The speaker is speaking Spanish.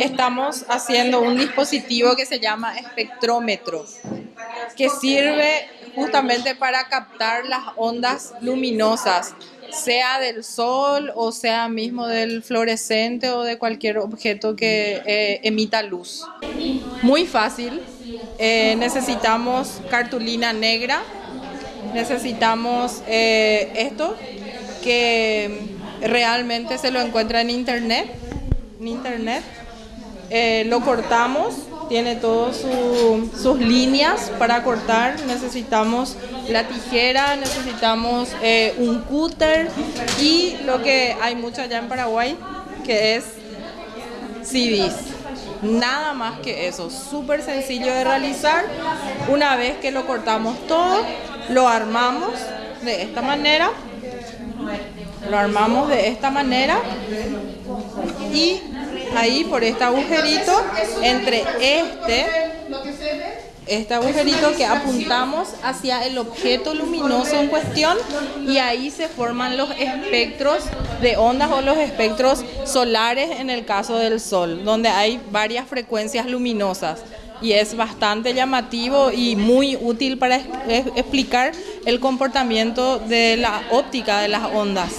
estamos haciendo un dispositivo que se llama espectrómetro, que sirve justamente para captar las ondas luminosas, sea del sol o sea mismo del fluorescente o de cualquier objeto que eh, emita luz. Muy fácil, eh, necesitamos cartulina negra, necesitamos eh, esto que realmente se lo encuentra en internet, en internet. Eh, lo cortamos, tiene todas sus líneas para cortar, necesitamos la tijera, necesitamos eh, un cúter y lo que hay mucho allá en Paraguay, que es CDs. Nada más que eso, súper sencillo de realizar. Una vez que lo cortamos todo, lo armamos de esta manera lo armamos de esta manera y ahí por este agujerito entre este este agujerito que apuntamos hacia el objeto luminoso en cuestión y ahí se forman los espectros de ondas o los espectros solares en el caso del sol, donde hay varias frecuencias luminosas y es bastante llamativo y muy útil para explicar el comportamiento de la óptica de las ondas.